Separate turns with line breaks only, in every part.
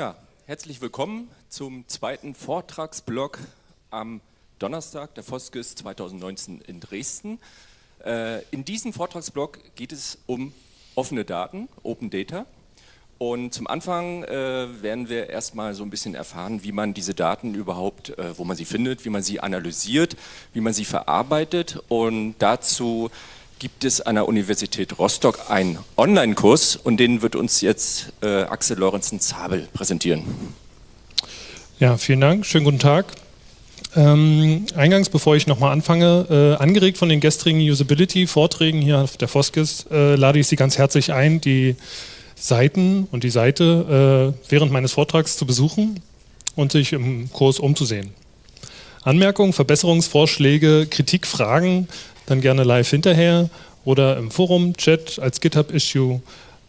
Ja, herzlich willkommen zum zweiten Vortragsblock am Donnerstag der Foskis 2019 in Dresden. Äh, in diesem Vortragsblock geht es um offene Daten, Open Data. Und zum Anfang äh, werden wir erstmal so ein bisschen erfahren, wie man diese Daten überhaupt, äh, wo man sie findet, wie man sie analysiert, wie man sie verarbeitet. Und dazu gibt es an der Universität Rostock einen Online-Kurs und den wird uns jetzt äh, Axel Lorenzen-Zabel präsentieren.
Ja, vielen Dank, schönen guten Tag. Ähm, eingangs, bevor ich nochmal anfange, äh, angeregt von den gestrigen Usability-Vorträgen hier auf der Foskis, äh, lade ich Sie ganz herzlich ein, die Seiten und die Seite äh, während meines Vortrags zu besuchen und sich im Kurs umzusehen. Anmerkungen, Verbesserungsvorschläge, Kritik, Fragen dann gerne live hinterher oder im Forum, Chat, als GitHub-Issue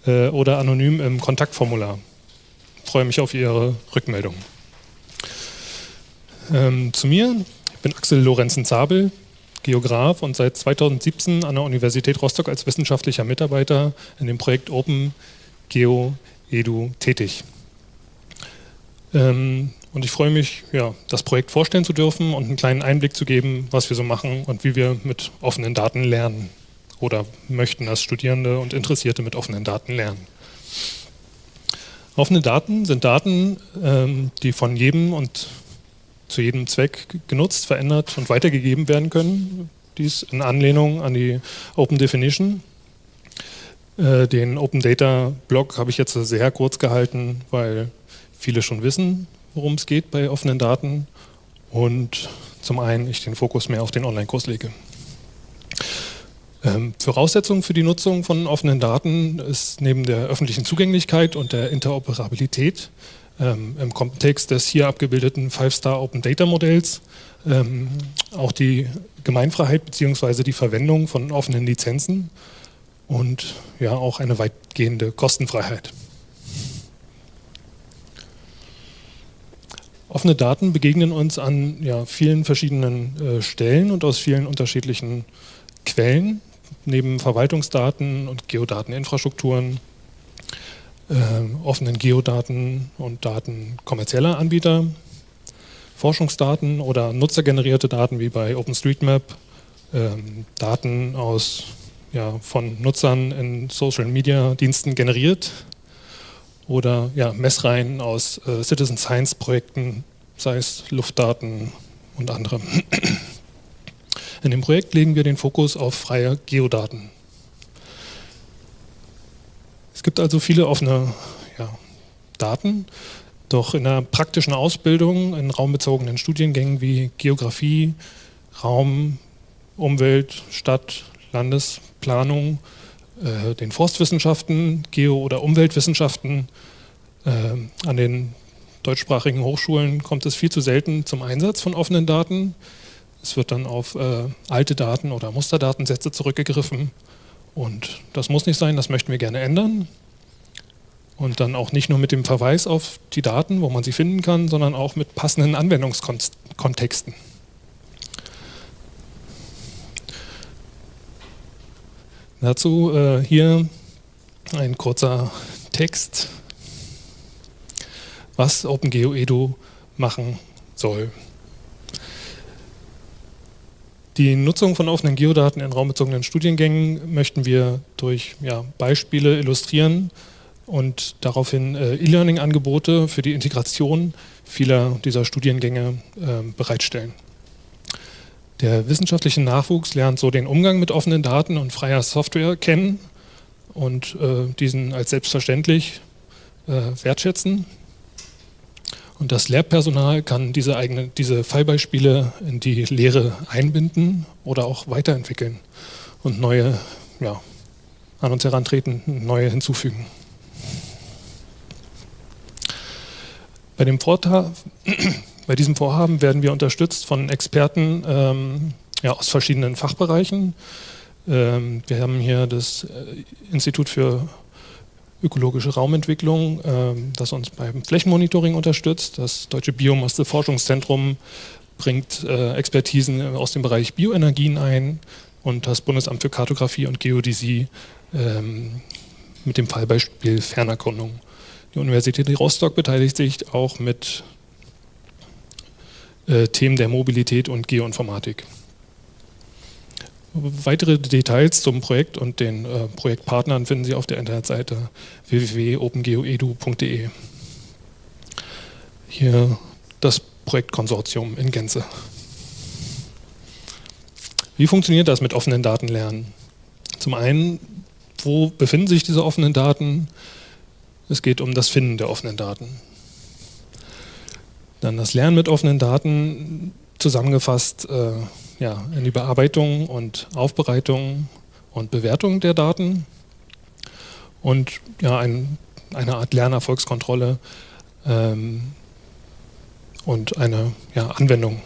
äh, oder anonym im Kontaktformular. Ich freue mich auf Ihre Rückmeldung. Ähm, zu mir, ich bin Axel Lorenzen-Zabel, Geograf und seit 2017 an der Universität Rostock als wissenschaftlicher Mitarbeiter in dem Projekt Open Geo Edu tätig. Ähm, und ich freue mich, ja, das Projekt vorstellen zu dürfen und einen kleinen Einblick zu geben, was wir so machen und wie wir mit offenen Daten lernen oder möchten, dass Studierende und Interessierte mit offenen Daten lernen. Offene Daten sind Daten, ähm, die von jedem und zu jedem Zweck genutzt, verändert und weitergegeben werden können. Dies in Anlehnung an die Open Definition. Äh, den Open Data Blog habe ich jetzt sehr kurz gehalten, weil viele schon wissen, worum es geht bei offenen Daten und zum einen ich den Fokus mehr auf den Online-Kurs lege. Ähm, Voraussetzung für die Nutzung von offenen Daten ist neben der öffentlichen Zugänglichkeit und der Interoperabilität ähm, im Kontext des hier abgebildeten Five-Star Open Data Modells ähm, auch die Gemeinfreiheit bzw. die Verwendung von offenen Lizenzen und ja auch eine weitgehende Kostenfreiheit. Offene Daten begegnen uns an ja, vielen verschiedenen äh, Stellen und aus vielen unterschiedlichen Quellen, neben Verwaltungsdaten und Geodateninfrastrukturen, äh, offenen Geodaten und Daten kommerzieller Anbieter, Forschungsdaten oder nutzergenerierte Daten wie bei OpenStreetMap, äh, Daten aus, ja, von Nutzern in Social-Media-Diensten generiert, oder ja, Messreihen aus äh, Citizen Science Projekten, sei es Luftdaten und andere. In dem Projekt legen wir den Fokus auf freie Geodaten. Es gibt also viele offene ja, Daten, doch in der praktischen Ausbildung in raumbezogenen Studiengängen wie Geografie, Raum, Umwelt, Stadt, Landesplanung äh, den Forstwissenschaften, Geo- oder Umweltwissenschaften. Äh, an den deutschsprachigen Hochschulen kommt es viel zu selten zum Einsatz von offenen Daten. Es wird dann auf äh, alte Daten oder Musterdatensätze zurückgegriffen. Und das muss nicht sein, das möchten wir gerne ändern. Und dann auch nicht nur mit dem Verweis auf die Daten, wo man sie finden kann, sondern auch mit passenden Anwendungskontexten. Dazu äh, hier ein kurzer Text, was OpenGeo Edu machen soll. Die Nutzung von offenen Geodaten in raumbezogenen Studiengängen möchten wir durch ja, Beispiele illustrieren und daraufhin äh, E-Learning-Angebote für die Integration vieler dieser Studiengänge äh, bereitstellen. Der wissenschaftliche Nachwuchs lernt so den Umgang mit offenen Daten und freier Software kennen und äh, diesen als selbstverständlich äh, wertschätzen. Und das Lehrpersonal kann diese, eigene, diese Fallbeispiele in die Lehre einbinden oder auch weiterentwickeln und neue ja, an uns herantreten, neue hinzufügen. Bei dem Vortrag bei diesem Vorhaben werden wir unterstützt von Experten ähm, ja, aus verschiedenen Fachbereichen. Ähm, wir haben hier das äh, Institut für ökologische Raumentwicklung, ähm, das uns beim Flächenmonitoring unterstützt. Das Deutsche Biomasse-Forschungszentrum bringt äh, Expertisen aus dem Bereich Bioenergien ein und das Bundesamt für Kartografie und Geodäsie ähm, mit dem Fallbeispiel Fernerkundung. Die Universität Rostock beteiligt sich auch mit äh, Themen der Mobilität und Geoinformatik. Weitere Details zum Projekt und den äh, Projektpartnern finden Sie auf der Internetseite www.opengeoedu.de. Hier das Projektkonsortium in Gänze. Wie funktioniert das mit offenen Daten lernen? Zum einen, wo befinden sich diese offenen Daten? Es geht um das Finden der offenen Daten. Dann das Lernen mit offenen Daten, zusammengefasst äh, ja, in die Bearbeitung und Aufbereitung und Bewertung der Daten und ja, ein, eine Art Lernerfolgskontrolle ähm, und eine ja, Anwendung.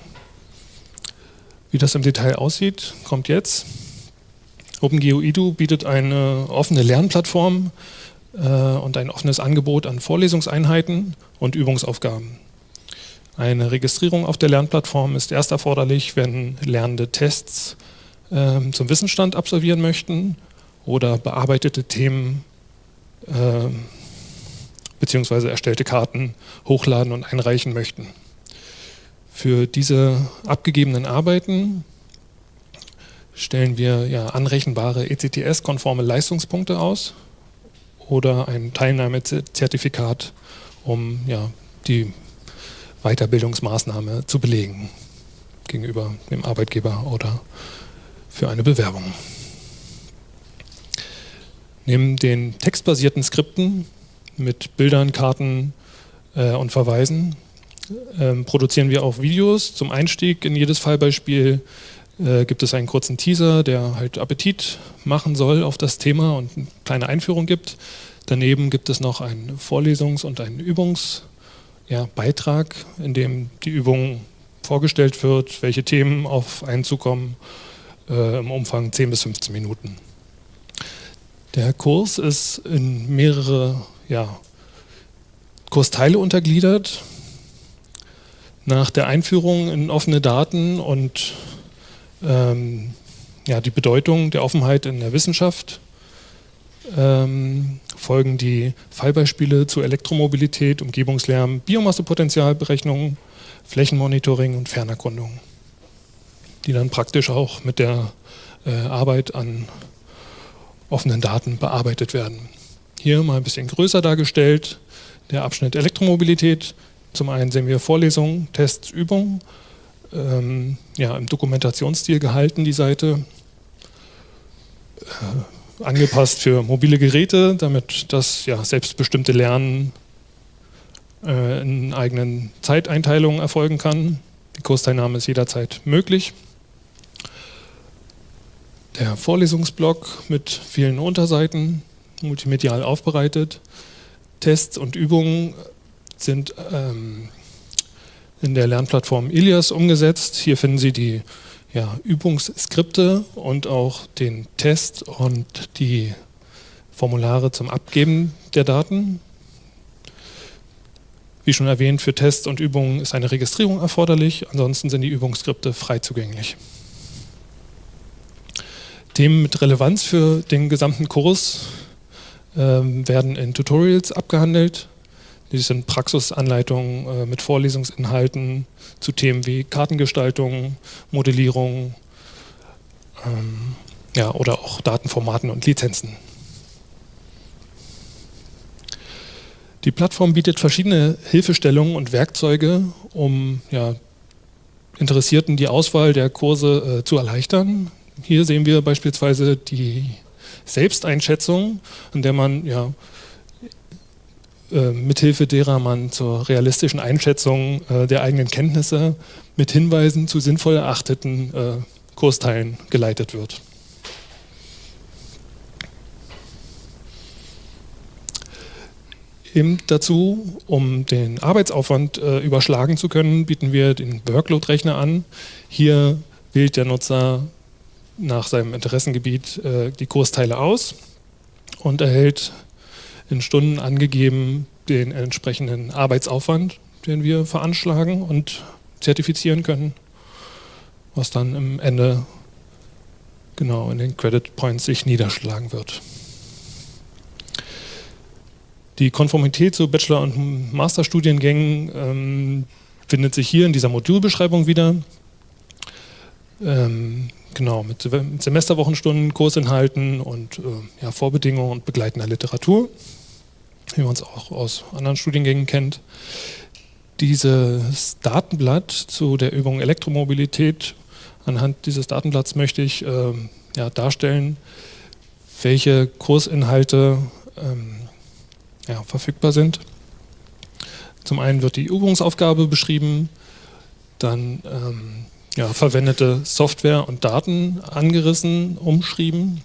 Wie das im Detail aussieht, kommt jetzt. OpenGeo Edu bietet eine offene Lernplattform äh, und ein offenes Angebot an Vorlesungseinheiten und Übungsaufgaben. Eine Registrierung auf der Lernplattform ist erst erforderlich, wenn Lernende Tests äh, zum Wissensstand absolvieren möchten oder bearbeitete Themen äh, bzw. erstellte Karten hochladen und einreichen möchten. Für diese abgegebenen Arbeiten stellen wir ja anrechenbare ECTS-konforme Leistungspunkte aus oder ein Teilnahmezertifikat, um ja, die Weiterbildungsmaßnahme zu belegen gegenüber dem Arbeitgeber oder für eine Bewerbung. Neben den textbasierten Skripten mit Bildern, Karten äh, und Verweisen ähm, produzieren wir auch Videos zum Einstieg in jedes Fallbeispiel. Äh, gibt es einen kurzen Teaser, der halt Appetit machen soll auf das Thema und eine kleine Einführung gibt. Daneben gibt es noch einen Vorlesungs- und einen Übungsbeitrag, ja, in dem die Übung vorgestellt wird, welche Themen auf einen zukommen, äh, im Umfang 10 bis 15 Minuten. Der Kurs ist in mehrere ja, Kursteile untergliedert nach der Einführung in offene Daten und ähm, ja, die Bedeutung der Offenheit in der Wissenschaft ähm, folgen die Fallbeispiele zu Elektromobilität, Umgebungslärm, Biomassepotenzialberechnung, Flächenmonitoring und Fernerkundung, die dann praktisch auch mit der äh, Arbeit an offenen Daten bearbeitet werden. Hier mal ein bisschen größer dargestellt, der Abschnitt Elektromobilität, zum einen sehen wir Vorlesungen, Tests, Übungen, ähm, ja, im Dokumentationsstil gehalten, die Seite, äh, angepasst für mobile Geräte, damit das ja, selbstbestimmte Lernen äh, in eigenen Zeiteinteilungen erfolgen kann. Die Kursteilnahme ist jederzeit möglich. Der Vorlesungsblock mit vielen Unterseiten, multimedial aufbereitet. Tests und Übungen sind ähm, in der Lernplattform Ilias umgesetzt. Hier finden Sie die ja, Übungsskripte und auch den Test und die Formulare zum Abgeben der Daten. Wie schon erwähnt, für Tests und Übungen ist eine Registrierung erforderlich, ansonsten sind die Übungsskripte frei zugänglich. Themen mit Relevanz für den gesamten Kurs äh, werden in Tutorials abgehandelt. Dies sind Praxisanleitungen äh, mit Vorlesungsinhalten zu Themen wie Kartengestaltung, Modellierung ähm, ja, oder auch Datenformaten und Lizenzen. Die Plattform bietet verschiedene Hilfestellungen und Werkzeuge, um ja, Interessierten die Auswahl der Kurse äh, zu erleichtern. Hier sehen wir beispielsweise die Selbsteinschätzung, in der man ja, äh, mithilfe derer man zur realistischen Einschätzung äh, der eigenen Kenntnisse mit Hinweisen zu sinnvoll erachteten äh, Kursteilen geleitet wird. Eben dazu, um den Arbeitsaufwand äh, überschlagen zu können, bieten wir den Workload-Rechner an. Hier wählt der Nutzer nach seinem Interessengebiet äh, die Kursteile aus und erhält in Stunden angegeben den entsprechenden Arbeitsaufwand, den wir veranschlagen und zertifizieren können, was dann im Ende genau in den Credit Points sich niederschlagen wird. Die Konformität zu Bachelor- und Masterstudiengängen ähm, findet sich hier in dieser Modulbeschreibung wieder. Ähm, genau, mit, Semesterwochenstunden, Kursinhalten und äh, ja, Vorbedingungen und begleitender Literatur, wie man es auch aus anderen Studiengängen kennt. Dieses Datenblatt zu der Übung Elektromobilität, anhand dieses Datenblatts möchte ich äh, ja, darstellen, welche Kursinhalte ähm, ja, verfügbar sind. Zum einen wird die Übungsaufgabe beschrieben, dann ähm, ja, verwendete Software und Daten angerissen, umschrieben,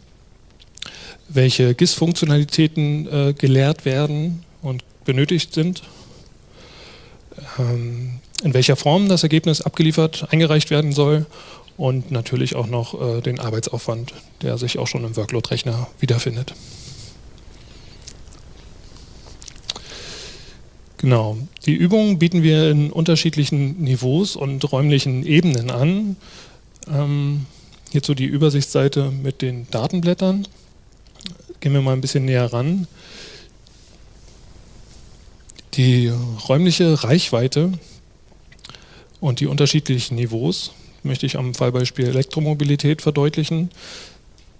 welche GIS-Funktionalitäten äh, gelehrt werden und benötigt sind, ähm, in welcher Form das Ergebnis abgeliefert, eingereicht werden soll und natürlich auch noch äh, den Arbeitsaufwand, der sich auch schon im Workload-Rechner wiederfindet. Genau. Die Übungen bieten wir in unterschiedlichen Niveaus und räumlichen Ebenen an. Ähm, hierzu die Übersichtsseite mit den Datenblättern. Gehen wir mal ein bisschen näher ran. Die räumliche Reichweite und die unterschiedlichen Niveaus möchte ich am Fallbeispiel Elektromobilität verdeutlichen.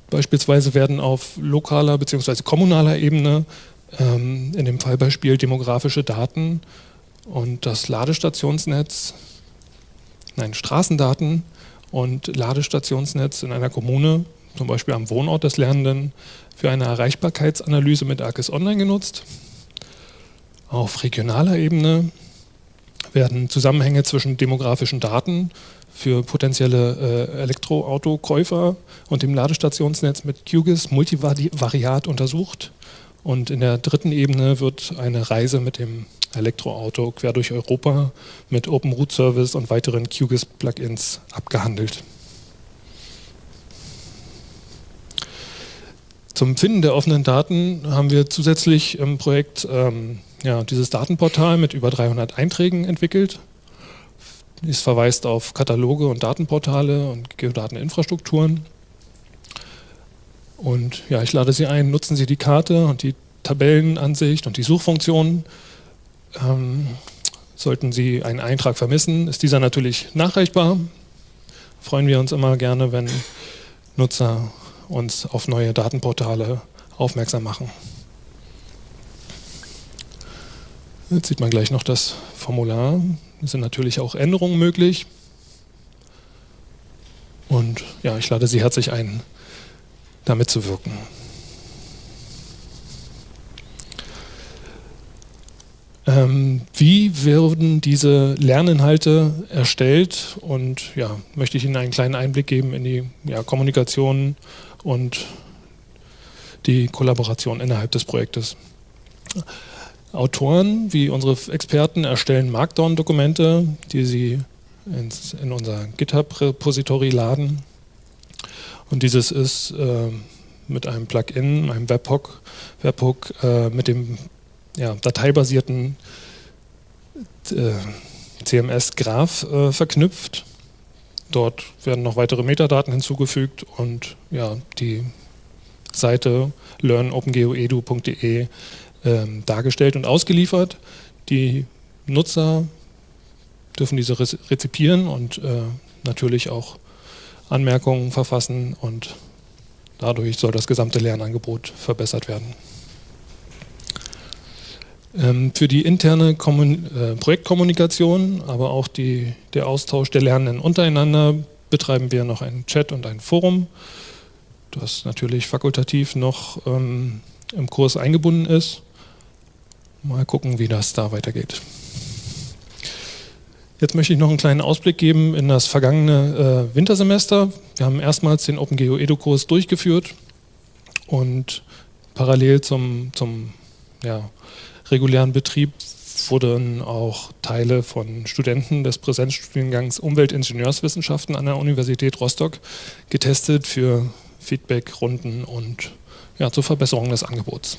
Beispielsweise werden auf lokaler bzw. kommunaler Ebene ähm, in dem Fallbeispiel demografische Daten und das Ladestationsnetz, nein, Straßendaten und Ladestationsnetz in einer Kommune, zum Beispiel am Wohnort des Lernenden, für eine Erreichbarkeitsanalyse mit ARCIS Online genutzt. Auf regionaler Ebene werden Zusammenhänge zwischen demografischen Daten für potenzielle äh, Elektroautokäufer und dem Ladestationsnetz mit QGIS multivariat untersucht. Und in der dritten Ebene wird eine Reise mit dem Elektroauto quer durch Europa mit Open Root Service und weiteren QGIS-Plugins abgehandelt. Zum Finden der offenen Daten haben wir zusätzlich im Projekt ähm, ja, dieses Datenportal mit über 300 Einträgen entwickelt. Es verweist auf Kataloge und Datenportale und Geodateninfrastrukturen. Und ja, ich lade Sie ein, nutzen Sie die Karte und die Tabellenansicht und die Suchfunktion. Ähm, sollten Sie einen Eintrag vermissen, ist dieser natürlich nachreichbar. Freuen wir uns immer gerne, wenn Nutzer uns auf neue Datenportale aufmerksam machen. Jetzt sieht man gleich noch das Formular. Es sind natürlich auch Änderungen möglich. Und ja, ich lade Sie herzlich ein, damit zu wirken. Ähm, wie werden diese Lerninhalte erstellt? Und ja, möchte ich Ihnen einen kleinen Einblick geben in die ja, Kommunikation und die Kollaboration innerhalb des Projektes. Autoren wie unsere Experten erstellen Markdown-Dokumente, die sie ins, in unser GitHub-Repository laden und dieses ist äh, mit einem Plugin, einem Webhook, Webhook äh, mit dem ja, dateibasierten äh, CMS-Graph äh, verknüpft. Dort werden noch weitere Metadaten hinzugefügt und ja, die Seite learnopengeoedu.de ähm, dargestellt und ausgeliefert. Die Nutzer dürfen diese rezipieren und äh, natürlich auch Anmerkungen verfassen und dadurch soll das gesamte Lernangebot verbessert werden. Ähm, für die interne äh, Projektkommunikation, aber auch die, der Austausch der Lernenden untereinander betreiben wir noch einen Chat und ein Forum, das natürlich fakultativ noch ähm, im Kurs eingebunden ist. Mal gucken, wie das da weitergeht. Jetzt möchte ich noch einen kleinen Ausblick geben in das vergangene äh, Wintersemester. Wir haben erstmals den OpenGeo Edu-Kurs durchgeführt und parallel zum, zum ja, regulären Betrieb wurden auch Teile von Studenten des Präsenzstudiengangs Umweltingenieurswissenschaften an der Universität Rostock getestet für Feedbackrunden und ja, zur Verbesserung des Angebots.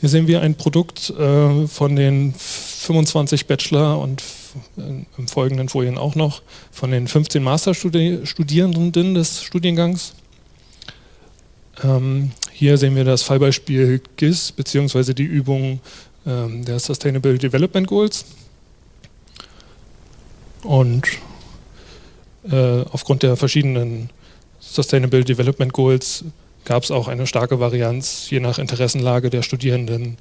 Hier sehen wir ein Produkt äh, von den 25 Bachelor und im folgenden Folien auch noch von den 15 Masterstudierenden des Studiengangs. Ähm, Hier sehen wir das Fallbeispiel GIS bzw. die Übung ähm, der Sustainable Development Goals. Und äh, aufgrund der verschiedenen Sustainable Development Goals gab es auch eine starke Varianz, je nach Interessenlage der Studierenden,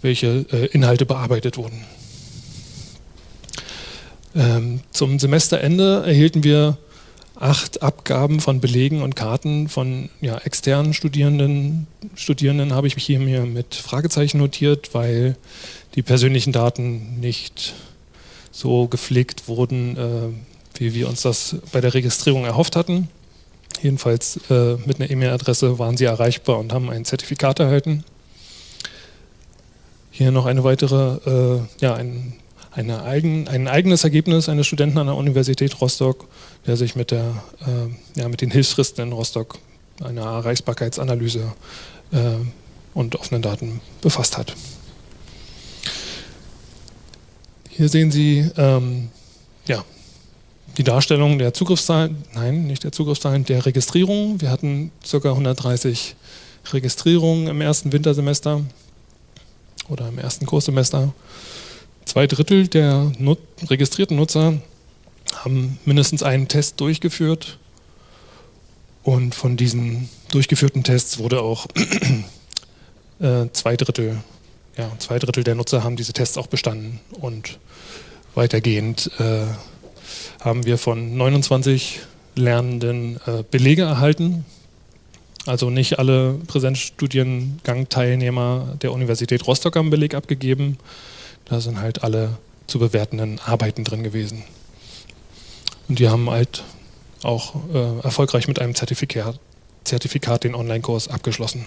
welche äh, Inhalte bearbeitet wurden. Ähm, zum Semesterende erhielten wir acht Abgaben von Belegen und Karten von ja, externen Studierenden. Studierenden habe ich mich hier mir mit Fragezeichen notiert, weil die persönlichen Daten nicht so gepflegt wurden, äh, wie wir uns das bei der Registrierung erhofft hatten. Jedenfalls äh, mit einer E-Mail-Adresse waren sie erreichbar und haben ein Zertifikat erhalten. Hier noch eine weitere, äh, ja, ein, eine eigen, ein eigenes Ergebnis eines Studenten an der Universität Rostock, der sich mit, der, äh, ja, mit den Hilfsfristen in Rostock, einer Erreichbarkeitsanalyse äh, und offenen Daten befasst hat. Hier sehen Sie ähm, ja, die Darstellung der Zugriffszahlen, nein, nicht der Zugriffszahlen, der Registrierung. Wir hatten ca. 130 Registrierungen im ersten Wintersemester oder im ersten Kurssemester. Zwei Drittel der Nut registrierten Nutzer haben mindestens einen Test durchgeführt und von diesen durchgeführten Tests wurde auch äh, zwei Drittel, ja, zwei Drittel der Nutzer haben diese Tests auch bestanden und weitergehend äh, haben wir von 29 Lernenden äh, Belege erhalten also nicht alle Präsenzstudiengang-Teilnehmer der Universität Rostock haben Beleg abgegeben. Da sind halt alle zu bewertenden Arbeiten drin gewesen. Und die haben halt auch äh, erfolgreich mit einem Zertifikat, Zertifikat den Online-Kurs abgeschlossen.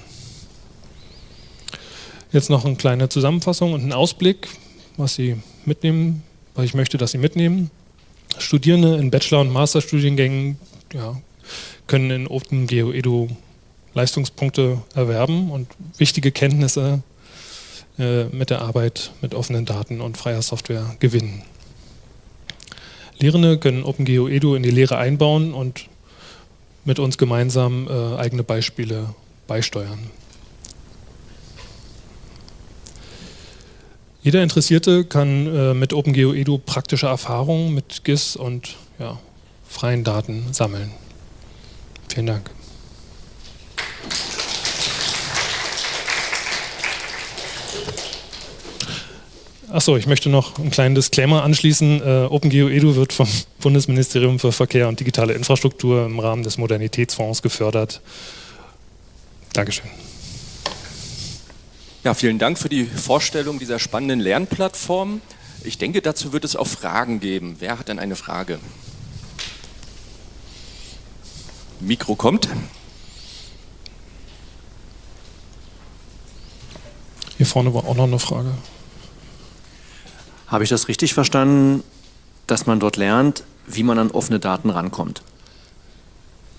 Jetzt noch eine kleine Zusammenfassung und ein Ausblick, was Sie mitnehmen, was ich möchte, dass Sie mitnehmen. Studierende in Bachelor- und Masterstudiengängen ja, können in OpenGeo Edu Leistungspunkte erwerben und wichtige Kenntnisse äh, mit der Arbeit mit offenen Daten und freier Software gewinnen. Lehrende können OpenGeo Edu in die Lehre einbauen und mit uns gemeinsam äh, eigene Beispiele beisteuern. Jeder Interessierte kann äh, mit OpenGeo Edu praktische Erfahrungen mit GIS und ja, freien Daten sammeln. Vielen Dank. Achso, ich möchte noch einen kleinen Disclaimer anschließen. Äh, OpenGeo Edu wird vom Bundesministerium für Verkehr und digitale Infrastruktur im Rahmen des Modernitätsfonds gefördert. Dankeschön.
Ja, vielen Dank für die Vorstellung dieser spannenden Lernplattform. Ich denke, dazu wird es auch Fragen geben. Wer hat denn eine Frage? Mikro kommt.
Hier vorne war auch noch eine Frage.
Habe ich das richtig verstanden, dass man dort lernt, wie man an offene Daten rankommt?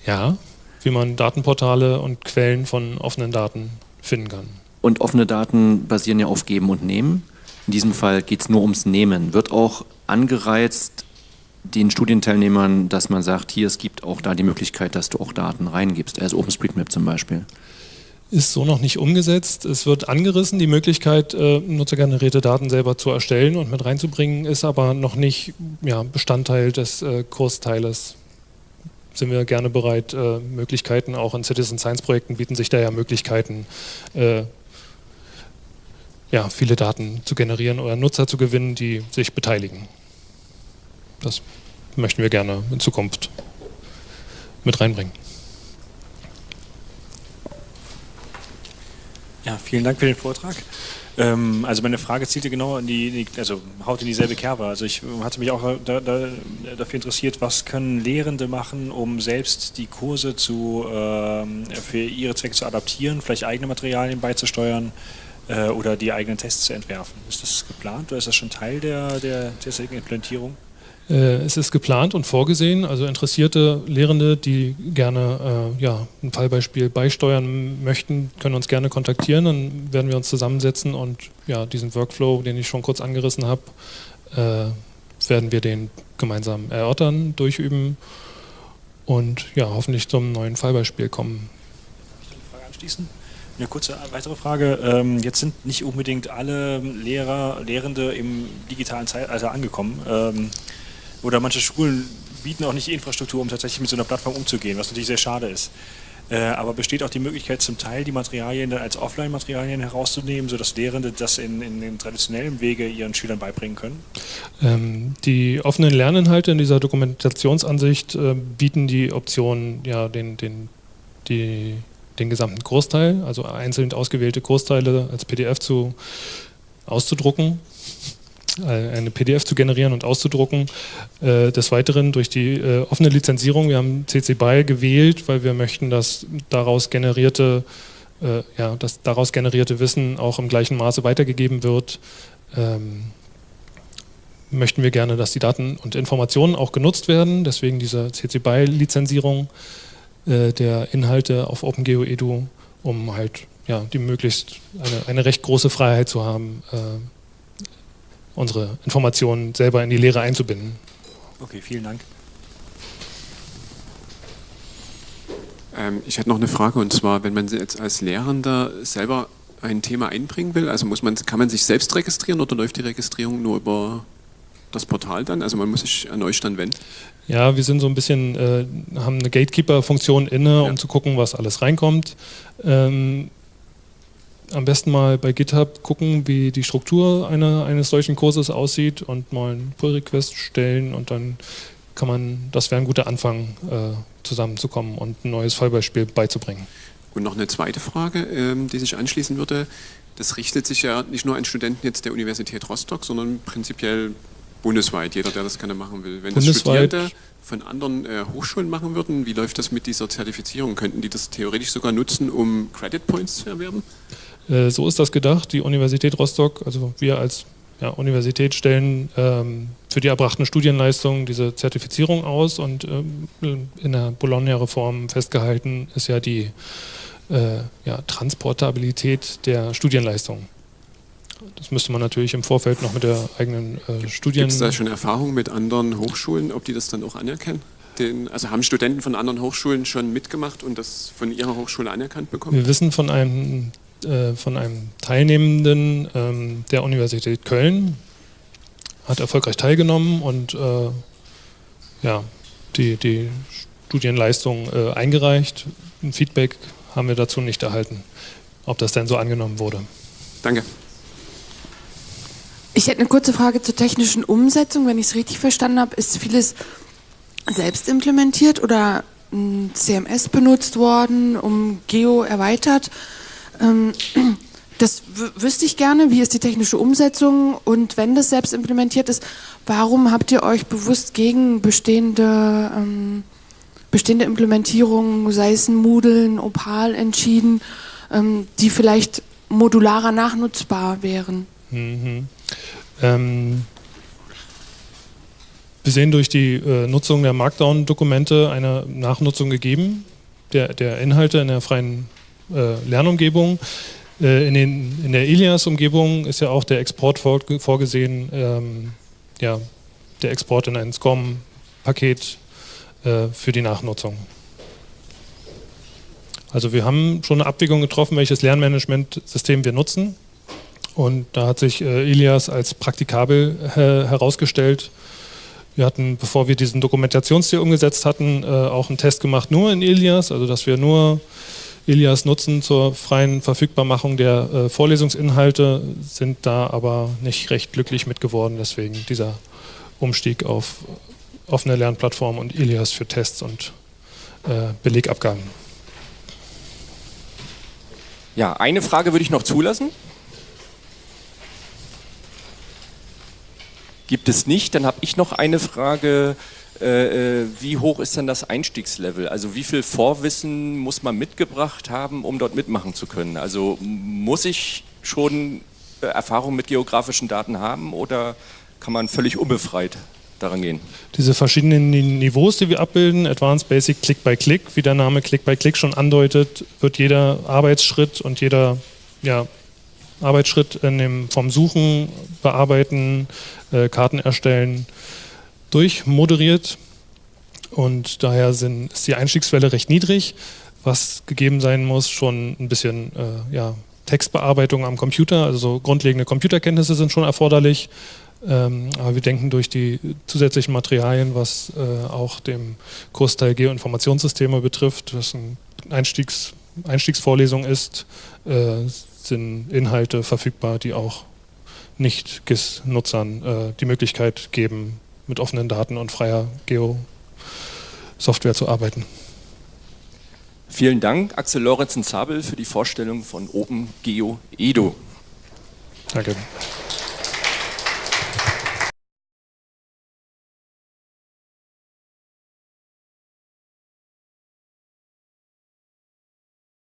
Ja, wie man Datenportale und Quellen von offenen Daten finden kann.
Und offene Daten basieren ja auf Geben und Nehmen. In diesem Fall geht es nur ums Nehmen. Wird auch angereizt den Studienteilnehmern, dass man sagt, hier, es gibt auch da die Möglichkeit, dass du auch Daten reingibst, also OpenStreetMap zum Beispiel?
ist so noch nicht umgesetzt. Es wird angerissen, die Möglichkeit, äh, nutzergenerierte Daten selber zu erstellen und mit reinzubringen, ist aber noch nicht ja, Bestandteil des äh, Kursteiles. Sind wir gerne bereit, äh, Möglichkeiten, auch in Citizen Science Projekten bieten sich da ja Möglichkeiten, äh, ja, viele Daten zu generieren oder Nutzer zu gewinnen, die sich beteiligen. Das möchten wir gerne in Zukunft mit reinbringen.
Ja, vielen Dank für den Vortrag. Ähm, also meine Frage zielte genau in die, also haut in dieselbe Kerbe. Also ich hatte mich auch da, da, dafür interessiert, was können Lehrende machen, um selbst die Kurse zu, ähm, für ihre Zwecke zu adaptieren, vielleicht eigene Materialien beizusteuern äh, oder die eigenen Tests zu entwerfen. Ist das geplant oder ist das schon Teil der, der, der Implementierung?
Äh, es ist geplant und vorgesehen, also interessierte Lehrende, die gerne äh, ja, ein Fallbeispiel beisteuern möchten, können uns gerne kontaktieren, dann werden wir uns zusammensetzen und ja, diesen Workflow, den ich schon kurz angerissen habe, äh, werden wir den gemeinsam erörtern, durchüben und ja, hoffentlich zum neuen Fallbeispiel kommen.
Ich eine Frage anschließen? Eine kurze weitere Frage. Ähm, jetzt sind nicht unbedingt alle Lehrer, Lehrende im digitalen Zeitalter angekommen. Ähm, oder manche Schulen bieten auch nicht die Infrastruktur, um tatsächlich mit so einer Plattform umzugehen, was natürlich sehr schade ist. Äh, aber besteht auch die Möglichkeit, zum Teil die Materialien dann als Offline-Materialien herauszunehmen, sodass Lehrende das in, in den traditionellen Wege ihren Schülern beibringen können?
Ähm, die offenen Lerninhalte in dieser Dokumentationsansicht äh, bieten die Option, ja, den, den, die, den gesamten Großteil, also einzeln ausgewählte Großteile als PDF zu auszudrucken äh, eine PDF zu generieren und auszudrucken. Äh, des Weiteren durch die äh, offene Lizenzierung, wir haben CC BY gewählt, weil wir möchten, dass daraus generierte, ja, dass daraus generierte Wissen auch im gleichen Maße weitergegeben wird. Ähm, möchten wir gerne, dass die Daten und Informationen auch genutzt werden, deswegen diese CC BY-Lizenzierung der Inhalte auf OpenGeo Edu, um halt ja, die möglichst eine, eine recht große Freiheit zu haben, unsere Informationen selber in die Lehre einzubinden.
Okay, vielen Dank.
Ähm, ich hätte noch eine Frage und zwar, wenn man jetzt als Lehrender selber ein Thema einbringen will, also muss man, kann man sich selbst registrieren oder läuft die Registrierung nur über das Portal dann? Also man muss sich an euch dann wenden?
Ja, wir sind so ein bisschen, äh, haben eine Gatekeeper-Funktion inne, ja. um zu gucken, was alles reinkommt. Ähm, am besten mal bei GitHub gucken, wie die Struktur einer, eines solchen Kurses aussieht und mal einen Pull-Request stellen und dann kann man, das wäre ein guter Anfang, äh, zusammenzukommen und ein neues Fallbeispiel beizubringen.
Und noch eine zweite Frage, ähm, die sich anschließen würde. Das richtet sich ja nicht nur an Studenten jetzt der Universität Rostock, sondern prinzipiell bundesweit, jeder, der das gerne machen will. Wenn das Studierende von anderen äh, Hochschulen machen würden, wie läuft das mit dieser Zertifizierung? Könnten die das theoretisch sogar nutzen, um Credit Points zu erwerben?
Äh, so ist das gedacht. Die Universität Rostock, also wir als ja, Universität stellen ähm, für die erbrachten Studienleistungen diese Zertifizierung aus und ähm, in der Bologna-Reform festgehalten ist ja die äh, ja, Transportabilität der Studienleistungen. Das müsste man natürlich im Vorfeld noch mit der eigenen äh, Studien...
Gibt es da schon Erfahrungen mit anderen Hochschulen, ob die das dann auch anerkennen? Den, also haben Studenten von anderen Hochschulen schon mitgemacht und das von ihrer Hochschule anerkannt bekommen?
Wir wissen von einem äh, von einem Teilnehmenden ähm, der Universität Köln, hat erfolgreich teilgenommen und äh, ja, die, die Studienleistung äh, eingereicht. Ein Feedback haben wir dazu nicht erhalten, ob das denn so angenommen wurde.
Danke.
Ich hätte eine kurze Frage zur technischen Umsetzung. Wenn ich es richtig verstanden habe, ist vieles selbst implementiert oder ein CMS benutzt worden, um Geo erweitert. Ähm, das wüsste ich gerne. Wie ist die technische Umsetzung? Und wenn das selbst implementiert ist, warum habt ihr euch bewusst gegen bestehende, ähm, bestehende Implementierungen, sei es ein Moodle, ein Opal, entschieden, ähm, die vielleicht modularer nachnutzbar wären? Mhm. Ähm,
wir sehen durch die äh, Nutzung der Markdown-Dokumente eine Nachnutzung gegeben, der, der Inhalte in der freien äh, Lernumgebung. Äh, in, den, in, der Ilias-Umgebung ist ja auch der Export vor, vorgesehen, ähm, ja, der Export in ein SCOM-Paket äh, für die Nachnutzung. Also wir haben schon eine Abwägung getroffen, welches Lernmanagementsystem wir nutzen. Und da hat sich äh, Ilias als praktikabel äh, herausgestellt. Wir hatten, bevor wir diesen Dokumentationsstil umgesetzt hatten, äh, auch einen Test gemacht nur in Ilias, also dass wir nur Ilias nutzen zur freien Verfügbarmachung der äh, Vorlesungsinhalte, sind da aber nicht recht glücklich mit geworden. Deswegen dieser Umstieg auf offene Lernplattform und Ilias für Tests und äh, Belegabgaben.
Ja, eine Frage würde ich noch zulassen. Gibt es nicht? Dann habe ich noch eine Frage äh, äh, wie hoch ist denn das Einstiegslevel? Also wie viel Vorwissen muss man mitgebracht haben, um dort mitmachen zu können? Also muss ich schon äh, Erfahrung mit geografischen Daten haben oder kann man völlig unbefreit daran gehen?
Diese verschiedenen Niveaus, die wir abbilden, Advanced Basic, Click by Click, wie der Name Click by Click schon andeutet, wird jeder Arbeitsschritt und jeder ja, Arbeitsschritt dem, vom Suchen, Bearbeiten, äh, Karten erstellen, durchmoderiert und daher sind, ist die Einstiegswelle recht niedrig. was gegeben sein muss, schon ein bisschen äh, ja, Textbearbeitung am Computer, also grundlegende Computerkenntnisse sind schon erforderlich. Ähm, aber wir denken durch die zusätzlichen Materialien, was äh, auch dem Kursteil Geoinformationssysteme betrifft, was eine Einstiegs, Einstiegsvorlesung ist, äh, sind Inhalte verfügbar, die auch Nicht-GIS-Nutzern äh, die Möglichkeit geben, mit offenen Daten und freier Geo-Software zu arbeiten.
Vielen Dank, Axel Lorenzen-Zabel, für die Vorstellung von OpenGeo Edo.
Danke.